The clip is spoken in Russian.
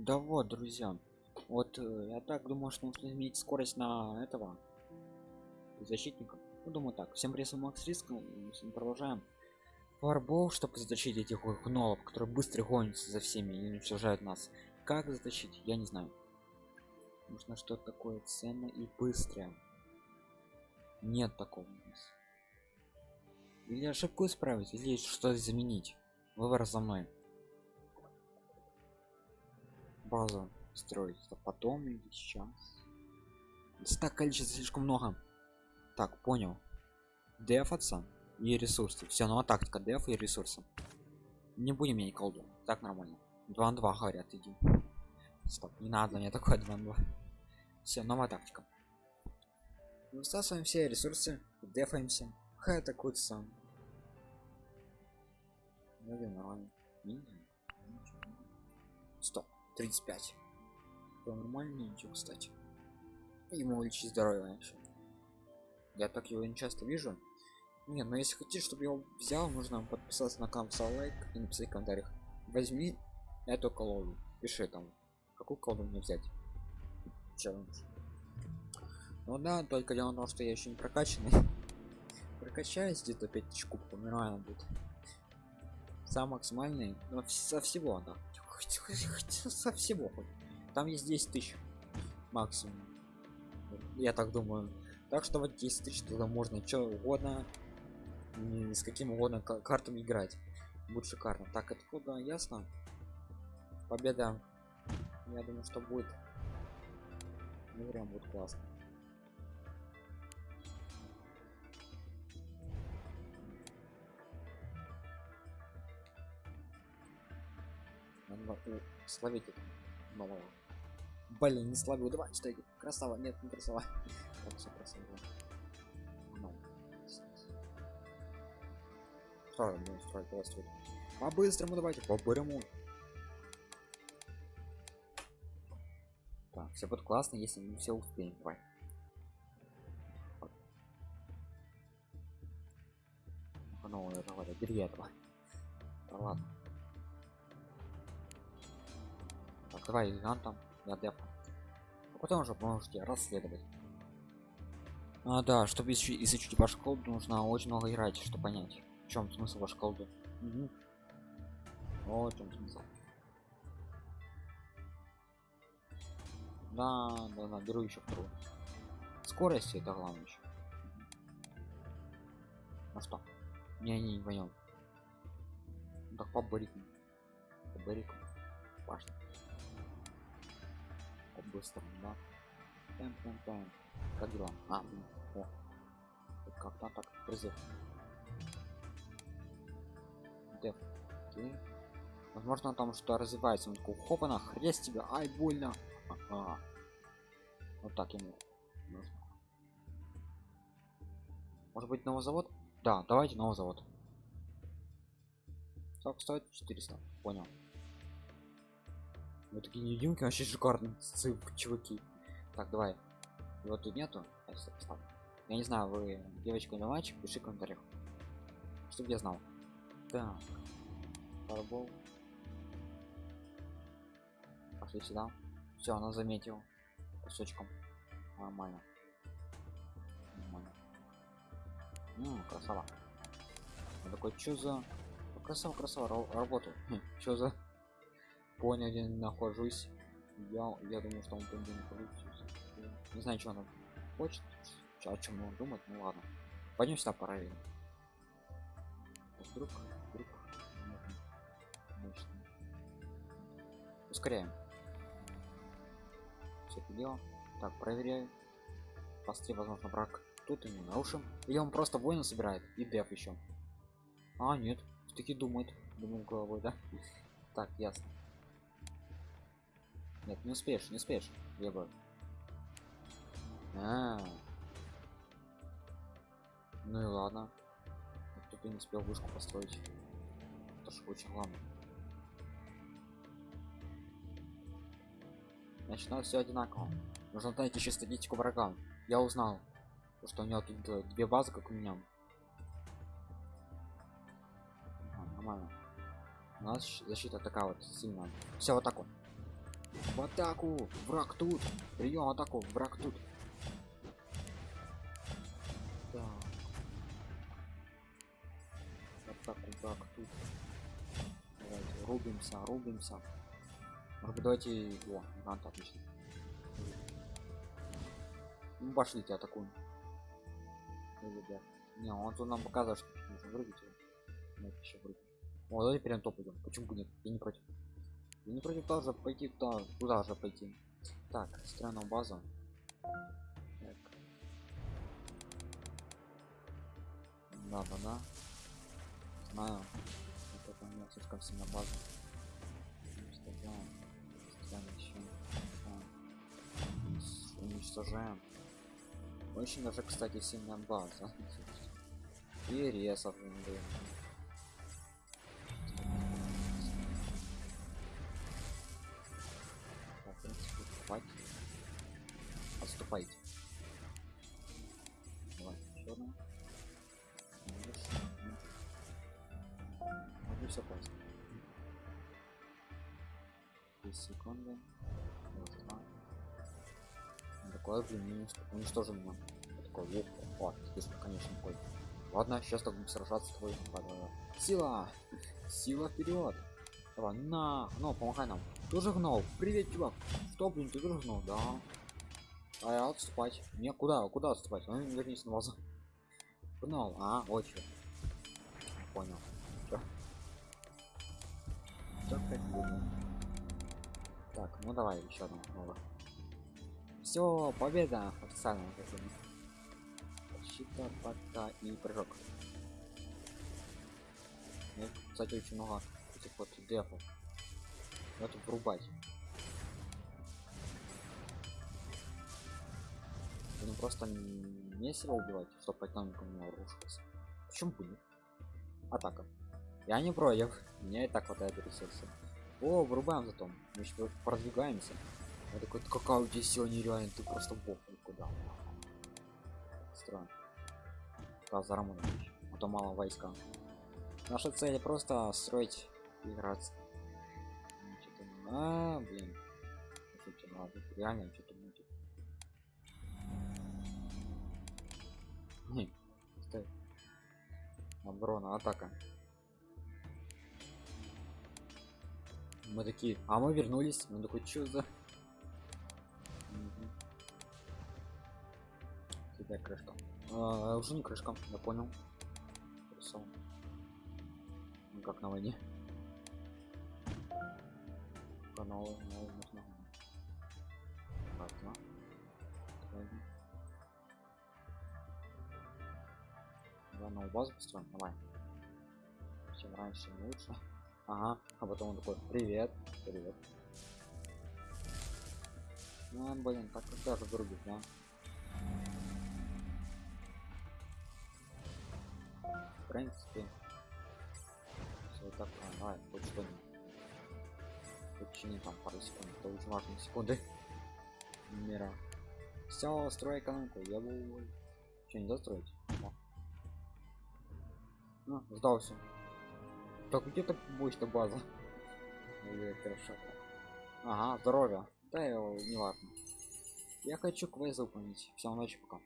Да вот, друзья. Вот э, я так думаю, что нужно изменить скорость на этого защитника. Ну, думаю так. Всем привет, Макс Риск. Продолжаем. Фарбол, чтобы затащить этих гнолов, которые быстро гонятся за всеми и уничтожают нас. Как затащить, я не знаю. Нужно что-то такое ценное и быстрое. Нет такого у нас. Или ошибку исправить, или что-то заменить. Выбор за мной. Базу строить. Это потом или сейчас? Так количество слишком много. Так, понял. Дефаться и ресурсы. Все, ну а тактика деф и ресурсы. Не будем менять колду. Так нормально. 2 на 2 говорят, иди. Стоп, не надо мне такое 2 на 2. Все, новая тактика. Высасываем все ресурсы, дефаемся. Хай атакуется. Ну, нормально. Стоп, 35. Это нормально, ничего, кстати. Ему уличить здоровье еще. Я так его не часто вижу. Не, но если хотите, чтобы я его взял, нужно подписаться на канал, лайк и написать в комментариях. Возьми эту колоду. Пиши там, какую колоду мне взять. Челлендж. Ну да, только дело в том, что я еще не прокачанный. Прокачаюсь где-то 5000 кубков, нормально будет. Сам максимальный, но со всего, да. Со всего. Там есть 10 тысяч максимум. Я так думаю. Так что вот 10 тысяч туда можно что угодно, с каким угодно картом играть. Будет шикарно. Так, это куда ясно? Победа. Я думаю, что будет. Ну, прям будет классно. Словить это малого. Блин, не словил. Давай, что красава. Нет, не красава. Так, все красава. Ну. Строим, будем строить, давай строить. По-быстрому давайте, по-бырому. Так, все будет классно, если мы все успеем. Давай. Ну, это вот, бери этого. Да ладно. Так, давай, там я деф. А потом уже можете расследовать. А, да, чтобы изучить, изучить вашу колду, нужно очень много играть, чтобы понять, в чем смысл вашей колды. Угу. Вот в чем смысл. Да, да, да, беру еще вторую. Скорость это главное еще. Ну что? Не, не, не понял. Так по барику. По барику. Важно быстро, да? Тем, тем, тем. Как дела? А, блин. О. Как-то так призыв. Деф. Окей. Возможно, там что развивается. Он такой, хопана, хрест тебя, ай, больно. Ага. Вот так ему. Может быть, новый завод? Да, давайте новый завод. Сколько стоит? 400. Понял. Вот такие невидимки вообще шикарные цып, чуваки. Так, давай. Вот тут нету. Я не знаю, вы девочка или мальчик, пиши в комментариях. Чтобы я знал. Так. Фарбол. Пошли сюда. Все, она заметил. Кусочком. Нормально. Нормально. Ну, красава. Я такой, что за... Красава, красава, работаю. Хм, что за понял где нахожусь. Я я думаю что он там не находится не знаю что он хочет о чем он думает ну ладно. Пойдем сюда проверим. Вдруг вдруг ускоряем. Все это дело. Так проверяю. Посты возможно брак тут и не нарушим. Или он просто воина собирает и деф еще а нет. Таки думает. Думаю головой да? Так ясно нет, не успеешь, не успеешь. Бы. А, -а, а. Ну и ладно. Тут не успел вышку построить. Это же очень главное. Значит, все одинаково. Нужно найти еще статистику врага. Я узнал, что у него тут две базы, как у меня. А, нормально. У нас защита такая вот сильная. Все вот так вот. В атаку! Враг тут! Прием атаку! Враг тут! Так. Атаку враг тут. Давайте, рубимся, рубимся. Может давайте. А, так, отлично. Ну, пошлите, атакуем. Ребят. Не, он тут нам показывает, что нужно вырубить его. Нет, еще вырубить. О, давайте прям топ идем. Почему бы нет? Я не против. Не против тоже пойти туда, куда же пойти. Так, странная база. Так. Да, да, да. Знаю. Это у меня слишком сильно база. Уничтожаем. Ставим еще. Уничтожаем. Очень даже, кстати, сильная база. И ресов. Так, Могу все просто. 3 секунды. Вот, два. Такое, блин, минус. Уничтожил меня. Я Такой, о, о, если, конечно, такой. Ладно, сейчас так будем сражаться с давай. Сила! Сила вперед! Давай, на! Ну, помогай нам. Тоже гнол. Привет, чувак. Что, блин, ты тоже гнол? Да. А я отступать. Не, куда? Куда отступать? Ну, вернись на базу. Гнол. А, чё. Понял. Чё опять думаю? Так, ну давай еще одного нового. Все, победа официально. Защита, пока и прыжок. Ну, кстати, очень много этих вот дефов. Надо врубать. Ну просто себя убивать, чтобы экономика у меня рушилась. Почему бы нет? Атака. Я не против. Мне и так хватает ресурсов. О, врубаем зато. Мы еще продвигаемся. Я такой, какая у тебя сила нереально, ты просто бог куда. Странно. Заработать. А то мало войска. Наша цель просто строить играться. Ну, А, блин. Слушайте, надо реально что-то стой. Оборона, атака. Мы такие, а мы вернулись. Мы такой, что за... Кидай крышка. А, уже не крышка, я понял. Хорошо. Ну как на войне. Новый нужно. Новую базу построим, давай. Чем раньше, тем лучше. Ага, а потом он такой, привет, привет. Ну, блин, так когда же вырубить, да? В принципе, все так, а, давай, хоть что-нибудь. Почини там пару секунд, это очень важные секунды мира. Все, строй экономику, я буду... Что, не достроить? Ну, сдался. Так где то больше база? Ага, здоровье. Да, его не важно. Я хочу квест выполнить. Всем ночи пока.